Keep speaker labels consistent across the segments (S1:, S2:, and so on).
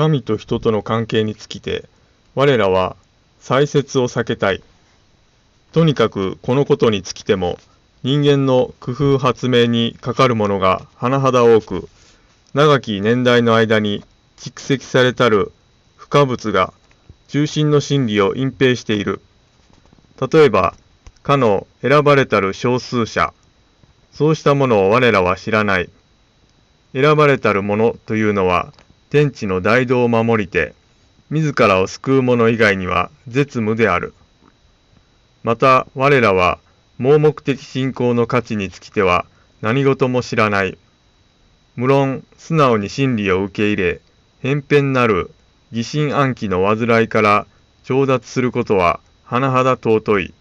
S1: 神と人との関係につきて、我らは再説を避けたい。とにかくこのことにつきても、人間の工夫発明にかかるものが甚だ多く、長き年代の間に蓄積されたる不可物が中心の真理を隠蔽している。例えば、かの選ばれたる少数者、そうしたものを我らは知らない。選ばれたるものというのは、天地の大道を守りて、自らを救う者以外には絶無である。また我らは盲目的信仰の価値につきては何事も知らない。無論素直に真理を受け入れ、偏偏なる疑心暗鬼の煩いから調達することは甚だ尊い。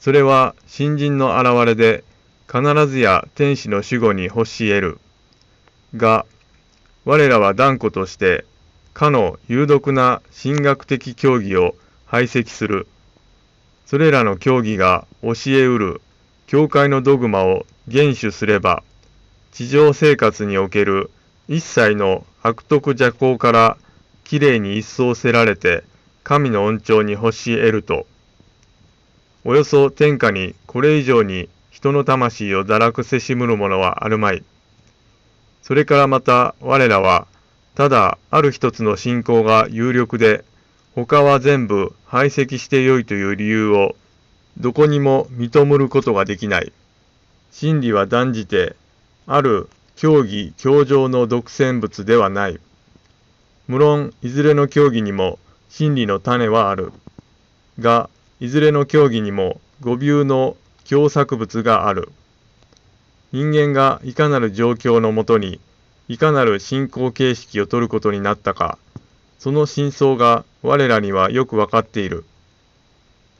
S1: それは新人の現れで必ずや天使の守護に欲し得る。が、我らは断固としてかの有毒な神学的教義を排斥する。それらの教義が教えうる教会のドグマを厳守すれば、地上生活における一切の悪徳邪行からきれいに一掃せられて神の恩寵に欲し得ると、およそ天下にこれ以上に人の魂を堕落せしむるものはあるまい。それからまた我らはただある一つの信仰が有力で他は全部排斥してよいという理由をどこにも認むることができない。真理は断じてある教義教条の独占物ではない。無論いずれの教義にも真理の種はある。がいずれの教義にも語尾の共作物がある。人間がいかなる状況のもとにいかなる信仰形式を取ることになったか、その真相が我らにはよくわかっている。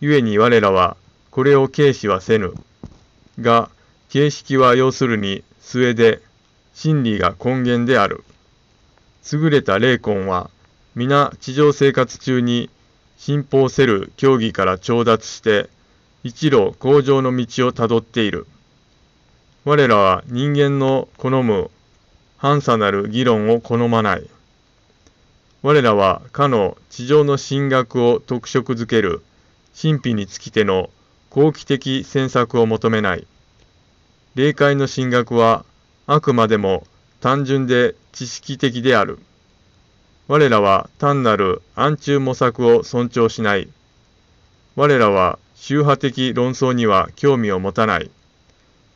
S1: 故に我らはこれを軽視はせぬ。が、形式は要するに末で、真理が根源である。優れた霊魂は、皆地上生活中に信奉せる教義から調達して、一路向上の道をたどっている。我らは人間の好む反差なる議論を好まない。我らはかの地上の神学を特色づける神秘につきての好奇的詮索を求めない。霊界の神学はあくまでも単純で知識的である。我らは単なる暗中模索を尊重しない。我らは宗派的論争には興味を持たない。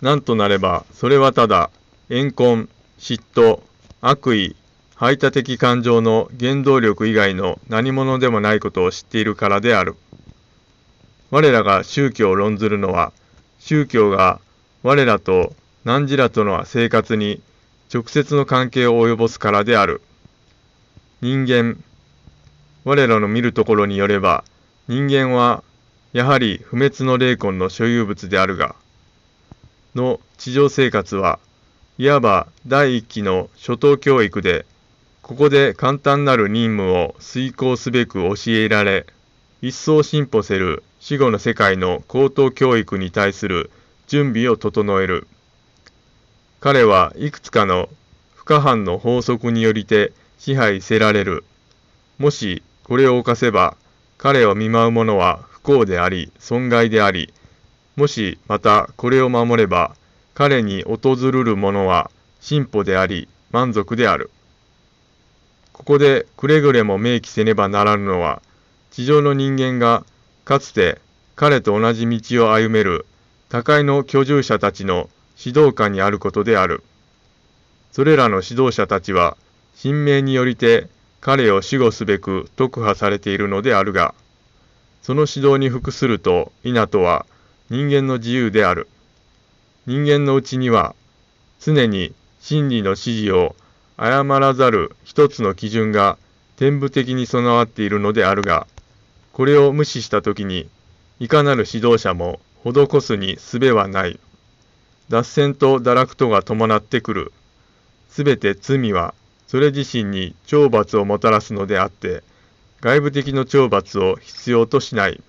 S1: なんとなれば、それはただ、怨恨、嫉妬、悪意、排他的感情の原動力以外の何者でもないことを知っているからである。我らが宗教を論ずるのは、宗教が我らと汝らとの生活に直接の関係を及ぼすからである。人間、我らの見るところによれば、人間はやはり不滅の霊魂の所有物であるが、の地上生活はいわば第一期の初等教育で、ここで簡単なる任務を遂行すべく教えられ、一層進歩せる死後の世界の高等教育に対する準備を整える。彼はいくつかの不可犯の法則によりて支配せられる。もしこれを犯せば、彼を見舞う者は不幸であり、損害であり、もしまたこれを守れば、彼に訪るるものは進歩であり満足である。ここでくれぐれも明記せねばならぬのは、地上の人間がかつて彼と同じ道を歩める高いの居住者たちの指導下にあることである。それらの指導者たちは、神明によりて彼を守護すべく特派されているのであるが、その指導に服すると否とは人間の自由である。人間のうちには常に真理の指示を誤らざる一つの基準が天部的に備わっているのであるが、これを無視したときに、いかなる指導者も施すに術はない。脱線と堕落とが伴ってくる。すべて罪は、それ自身に懲罰をもたらすのであって、外部的の懲罰を必要としない。